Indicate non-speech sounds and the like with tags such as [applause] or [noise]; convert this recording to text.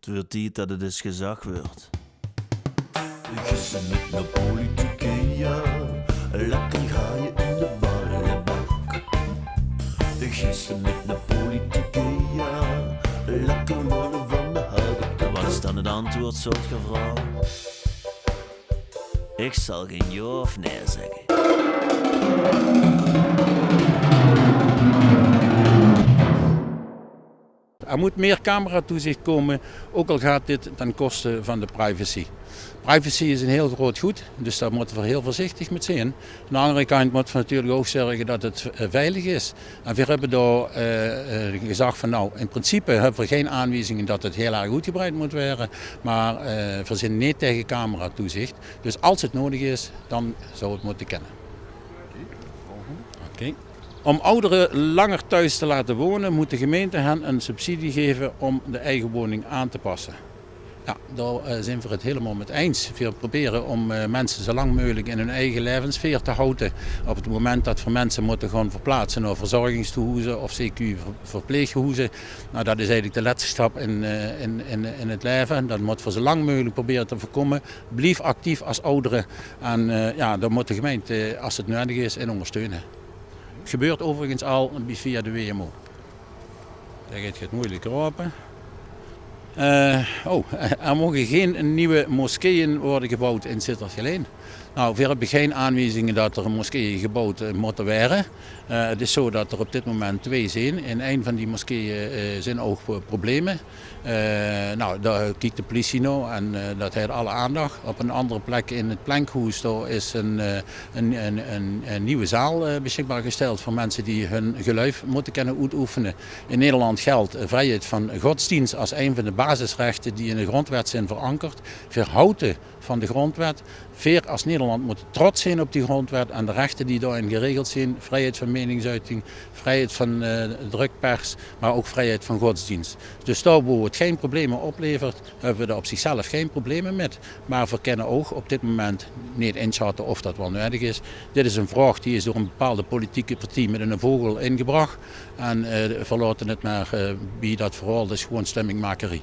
Het wordt tijd dat het eens gezag wordt. Gissen met de politieke, ja. Lekker ga je in de ballenbak. Gissen met de politieke, ja. Lekker worden van de houten Wat is dan het antwoord, soort vrouw? Ik zal geen ja of nee zeggen. Er moet meer cameratoezicht komen, ook al gaat dit ten koste van de privacy. Privacy is een heel groot goed, dus daar moeten we heel voorzichtig mee zijn. Aan de andere kant moeten we natuurlijk ook zorgen dat het eh, veilig is. En we hebben daar uh, gezegd van nou, in principe hebben we geen aanwijzingen dat het heel erg uitgebreid moet worden. Maar uh, we zijn niet tegen cameratoezicht. Dus als het nodig is, dan zou het moeten kennen. Oké. Om ouderen langer thuis te laten wonen, moet de gemeente hen een subsidie geven om de eigen woning aan te passen. Ja, daar zijn we het helemaal met eens. We proberen om mensen zo lang mogelijk in hun eigen levenssfeer te houden. Op het moment dat we mensen moeten gaan verplaatsen naar verzorgingstehuizen of CQ verpleeghuizen. Nou, dat is eigenlijk de laatste stap in, in, in, in het leven. Dat moeten we zo lang mogelijk proberen te voorkomen. Blijf actief als ouderen en ja, daar moet de gemeente, als het nodig is, in ondersteunen. Gebeurt overigens al via de WMO. Daar gaat het moeilijker open. Uh, oh, [laughs] er mogen geen nieuwe moskeeën worden gebouwd in Sittergeleen. Nou, we hebben geen aanwijzingen dat er moskeeën gebouwd moeten worden. Uh, het is zo dat er op dit moment twee zijn. In een van die moskeeën zijn ook problemen. Nou, daar kijkt de politie nou en dat heeft alle aandacht. Op een andere plek in het Plankhoes is een, een, een, een, nieuwe zaal beschikbaar gesteld voor mensen die hun geluid moeten kunnen uitoefenen. In Nederland geldt vrijheid van godsdienst als een van de basisrechten die in de grondwet zijn verankerd. Verhouden van de grondwet. Veer als Nederland moet trots zijn op die grondwet en de rechten die daarin geregeld zijn. Vrijheid van meningsuiting, vrijheid van uh, drukpers, maar ook vrijheid van godsdienst. Dus daar waar het geen problemen oplevert, hebben we er op zichzelf geen problemen met. Maar we kennen ook op dit moment niet inschatten of dat wel nodig is. Dit is een vraag die is door een bepaalde politieke partij met een vogel ingebracht. En uh, verlaten het maar uh, bij dat vooral, is gewoon stemmingmakerie.